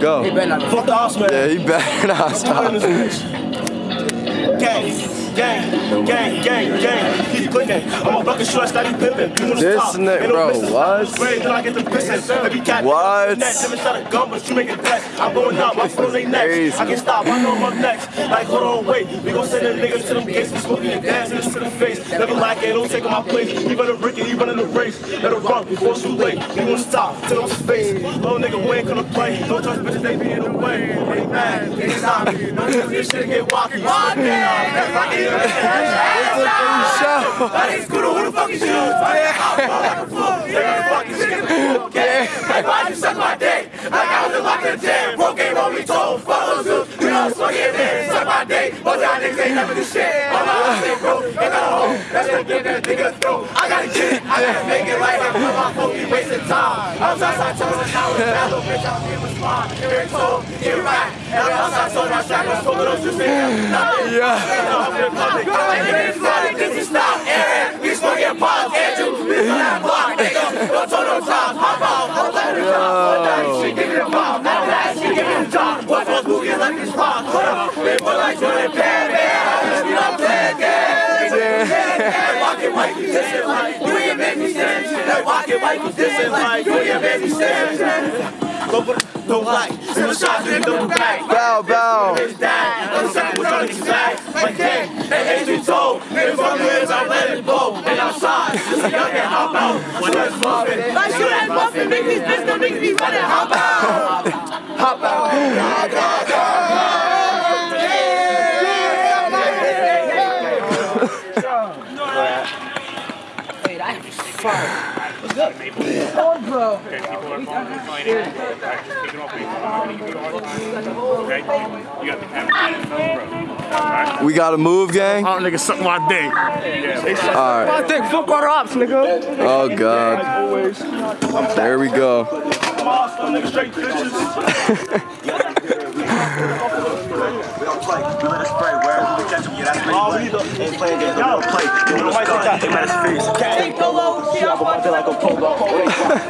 go. He better not. Fuck the house, man. Yeah, he better not stop. Gang, gang, gang, gang, gang. Keep clicking. I'm a bucket short, steady pimping. This nigga, bro, what? Great, then I get the pissing. Every cat What? next. Never shot a gun, but you make it best. I'm going up, my foot on next. I can stop, I know I'm up next. Like, hold on, wait. We gon' send them niggas to them gates. We smoking the face. Never like it, don't take on my place. We running Ricky, he running the race. Let her run before it's too late. We gonna stop, till I'm space. Little nigga, we ain't gonna play. Don't trust bitches, they be in the way. They mad, they stop me. Trust this shit get walkie. Walkie, that's like it. Show. That ain't scooter, who the fuck is you? Like, why'd you suck my dick? Like I was in locked in jail. Broke game on me, told follows you. Know, swing it in, suck my dick. Most y'all niggas ain't never do shit. I'm not shit, bro. Ain't got a home. That's gonna get that nigga through. I gotta get it. I gotta make it like I'm my phone, be wasting time. I was outside telling how it's bad, little bitch. I'm here with. Here it told, here right. Every outside told my shot, was smoking those juice. Yeah. This is not Aaron. We smoking pots, Andrew. We on that block, nigga. Don't turn no times. Hop out. Hop out the job. That shit, give me the bomb. Now that shit, give me the job. What's what's moving like this rock? Hold up. They put like Jordan Pan, man. We not playing games. Walking white, this is like you ain't make me stand. Like walking white, this is like you ain't make me stand. Don't like, send a shot to the double back. Bow, bow. Bitch died. I'm sucking with all these bags. My gang, that ain't told. Nigga from the ends, I let it go. And outside, just a young and hop out. When it's muffin. Like you ain't muffin, make these bitches don't niggas be running. Hop out. Hop out. Hey, that is fire. We gotta move, gang. Oh, nigga, suck my dick. All right. My dick, fuck all the ops, nigga. Oh God. There we go. Nigga straight bitches. Oh, we need ain't playing games. Y'all play. You know, take that. Take that face. Hey, polo. Shit, I'm about like a polo.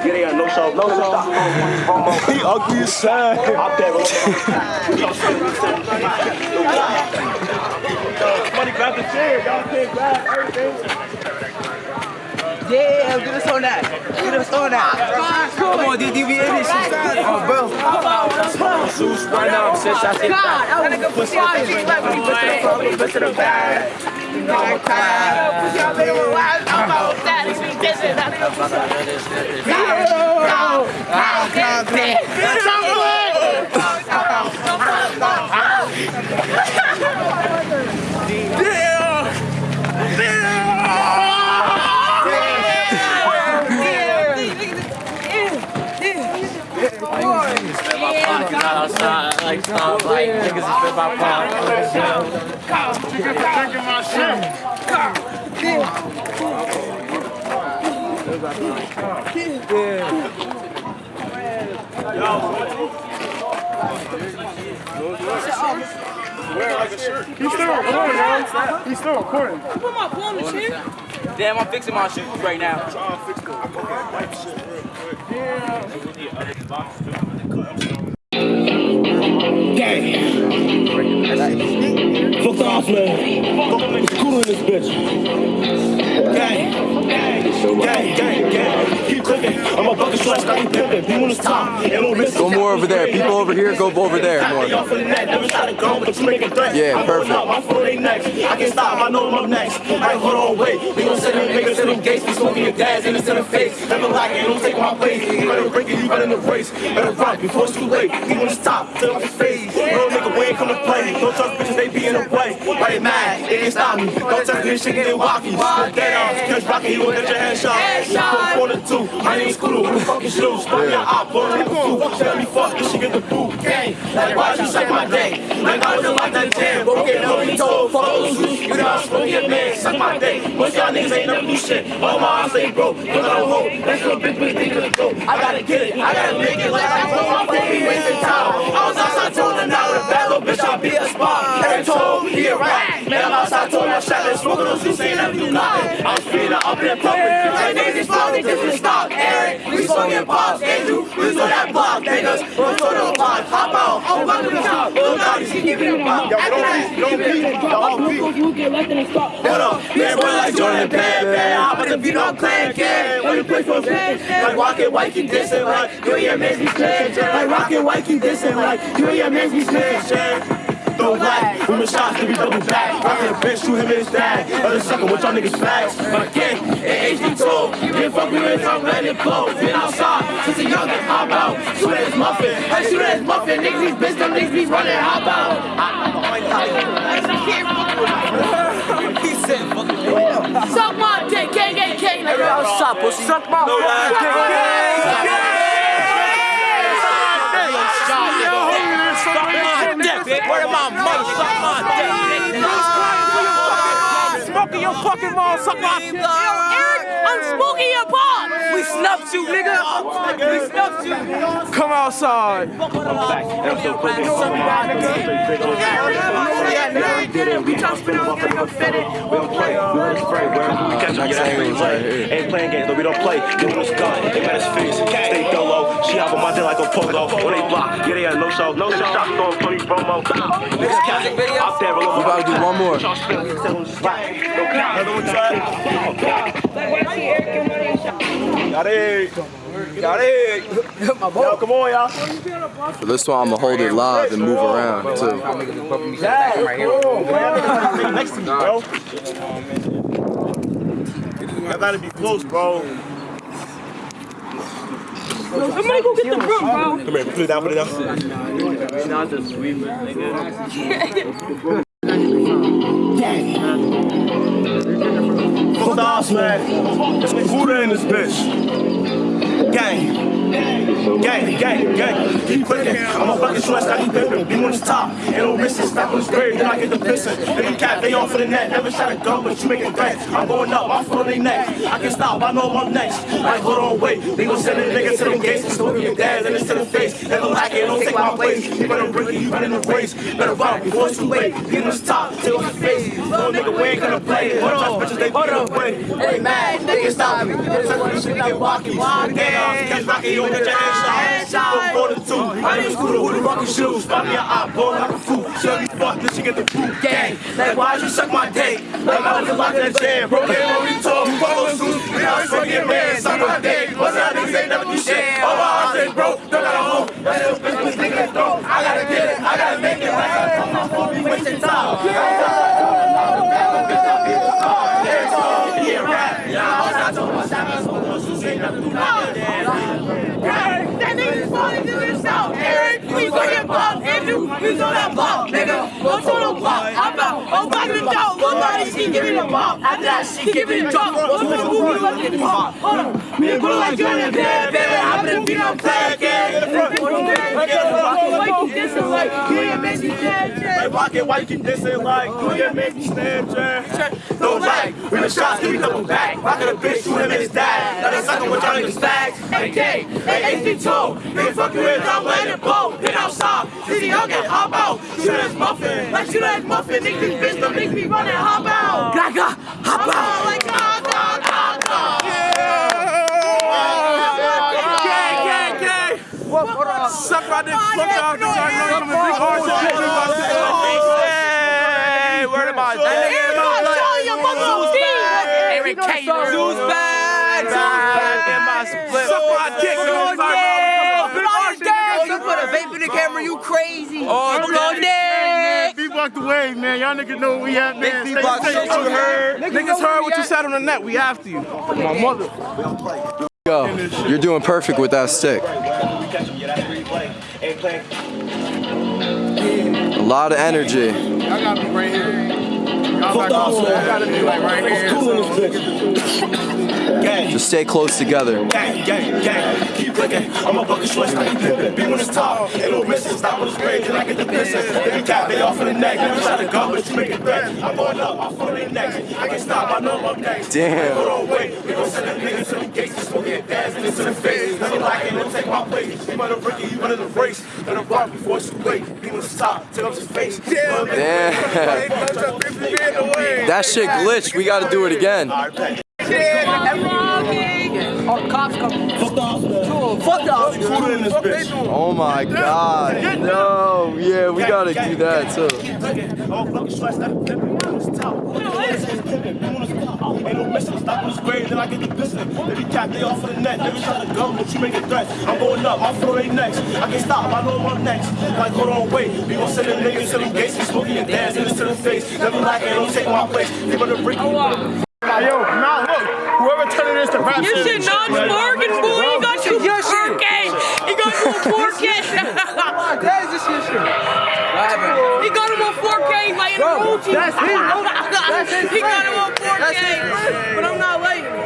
They got no show. No show. He ugly as sad. I'm. Money grab the chair. Y'all can't grab everything. Yeah, get us on that. Get us on that. Come on, did you be in this shit? Oh, bro. Zeus right now. Six shots. God, I was gonna push out the like when he put the phone, he put to the bag. You know I'm tired. Push out the wild. I'm about that. It's me dissing. I think I'm pushing. How can they? outside, like niggas is spit my palm. Drinking my shit. He's still recording, man. He's still recording. Put my phone in the chair. Damn, I'm fixing my shoes right now. Fuck Go more over there. People over here, go over there more. Y'all for never shot a gun, but make a threat. Yeah, perfect. up, my phone ain't next. I can stop, I know I'm up next. Like, hold on, wait. We gon' send them niggas to them gates. We smoking your gas in the center face. Never like it, don't take my place. You better break it, you better in the race. Better run before it's too late. We wanna stop, till I'm face. Real nigga, we ain't come to play. Don't trust bitches, they be in the way. Why they mad? They can't stop me. Don't touch this shit, get walkie. Dead ass, catch rocky, he will get your head shot. Headshot. Four to two. My name's Scooter, who the fuck is you? Stop your op, boy. Let me fuck this shit, get the boot. Gang, like why you suck my dick? Like I was in like that jam. But okay, no, he told follows you. Know I'm smoking your man, suck my dick. Most y'all niggas ain't never do shit. All my eyes ain't broke. Look at hope. That's what bitch think of the dope. I gotta get it. I gotta make it like I told my baby wasting time. I was outside told her now with a bad little bitch, I'll be a spot. Every told he a rat. Man, I'm outside told I shot smoke, those juice ain't never do nothing. I'm speeding up in the public. Like niggas is slow, stop. Eric, we smoking pops, they do. We saw that block, niggas. We saw the block, hop out. Oh, fuck the top. Little doggy, she give me the pop. After that, she give me the pop. Hold up, man, boy like Jordan Pan Pan. I'm about to beat on Clan Can. When you play for fans, like Rocket White, keep dissing like you and your mans be smashed. Like Rocket White, keep dissing like you and your mans be smashed. Throw black, women shots to be double back. Rockin' a bitch, shoot him in his bag. Other sucker, what y'all niggas facts? My again, it HD told. Can't fuck with it, I'm letting it blow. Been outside since a youngin', hop out. Shoot at his muffin, hey, shoot at his muffin. Niggas be bitch, them niggas be running, hop out. Suck my dick, gang, gang, gang. Like, What's up, pussy? Suck my dick. Where am I, money? Suck my dick. Smoking your fucking mom, suck my dick. Eric, I'm smoking your pot. We snuffed you, nigga. We snuffed you. Come outside. Catch up, get that free play. Ain't playing games, no, we don't play. Give him this gun, they met his face. Stay dolo. She hop on my dick like a polo. When they block, yeah, they had no show. No shot, throwing police promo. Niggas catch it. Out there, roll We about to do one more. Got it. Got it. Yo, come on, y'all. For this one, I'm gonna hold it live and move around too. Next to me, bro. I gotta be close, bro. Somebody go get the broom, bro. Come here, put it down, put it down. Fuck the house, man. There's Buddha in this bitch. Gang. Gang, gang, gang. Keep clicking. I'm a fucking short, I keep pimping. Be on the top. Ain't no missing. Stop on this grave, then I get the pissing. They cap, they on for the net. Never shot a gun, but you making threats. I'm going up, foot on their neck. I can stop, I know I'm next. Like, hold on, wait. They gon' send a nigga to them gates. and Smoking your dads and it's to the face. Never like it, don't take my place. You better bring it, you better in the race. Better run before it's too late. Get on the top, till his face. Little nigga, we ain't gonna play. Hold on, bitches, they on, wait. Hey, man, niggas stop me. This shit get walkie. Catch Rocky, get your hands shot. Go for the two. I a scooter with the rocky shoes. Spot me a eye, blow like a fool. Shut me fuck, this shit get the boot. Gang, like why you suck my dick? Like I was locked in that jam. Bro, they already me. Follow suit. We out fucking man. Suck my dick. What's that niggas ain't never do shit. Oh, I say, bro, don't got a home. That little bitch was nigga throw. I gotta get it. I gotta make it. Like I told my phone, be wasting time. Yeah, rap. Yeah, I told my savage, so those who say nothing do nothing. That nigga's falling to himself. Eric, we go get Andrew, we go that bump. Nigga, go to the block. Hop out. Oh, back in the dog. It, she give me the bump. After that, she give me the drop. What's the movie? Let's get the pop. Hold on. Me and Bruno like you're in bed, baby. I'm gonna beat on play again. Like this is like, yeah, you dead, Like rocket white keep dissing like you make me Snapchat. Don't like when the shots give me double back. Rockin' a bitch, shoot him in his dad. Let us suck on what y'all niggas bags. Hey, K, hey, HD2. Nigga fuck you with, I'm letting it blow. Hit outside, see the young and hop out. Shoot his muffin. Like shoot at muffin, niggas be bitch, them niggas be running, hop out. Gaga, hop Hop out, like ah, ah, ah, ah. Suck my dick, fuck y'all, niggas. I know you big hard shit. Hey, where am I? Eric K. Zeus bag, Zeus bag. In my split. Suck my dick, oh, You put a vape in the camera, you crazy. Oh, Go there. Be blocked away, man. Y'all niggas know what we at, man. Stay block safe. shit you heard. Niggas heard what you said on the net. We after you. My mother. Go. You're doing perfect with that stick. A lot of energy. Y'all gotta be right here. Y'all not cool. Y'all gotta be like right here. Gang, Just stay close together. gang, gang, gang. Keep clicking. I'm a bucket short, I keep pimping. Be on his top. Ain't no missing. Stop on the spray, then I get the pissing. They cap, they off for the neck. Never shot a gun, but you make it threat. I'm going up, I'm for their necks. I can stop, I know I'm next. Damn. Hold on, wait. We gon' send them niggas to the gates. Smoking your dads and it's to the face. Never lacking, don't take my place. You better break it, you better the race. Better run before it's too late. He was top, take up his face. Damn. Hey, don't jump if you be in the way. That shit glitched. We gotta do it again. Oh, my god. No. Yeah, we got to do that in this bitch. My god. No. Yeah, we gotta do that too. Fucking stress, that Ain't no missing, stop on this grade, then I get the business. They be capped, they off of the net, they be trying to go, but you make a threat. I'm going up, my floor ain't next. I can't stop, I know I'm next. Like, hold on, wait, we gon' send them niggas to them gates, we smoking and dancing into the face. Never like it, don't take my place. They better break me. Yo, now look, whoever turned this to rap You should not sparking, 4K like an emoji. that's his. That's his He got him on 4K. But I'm not him.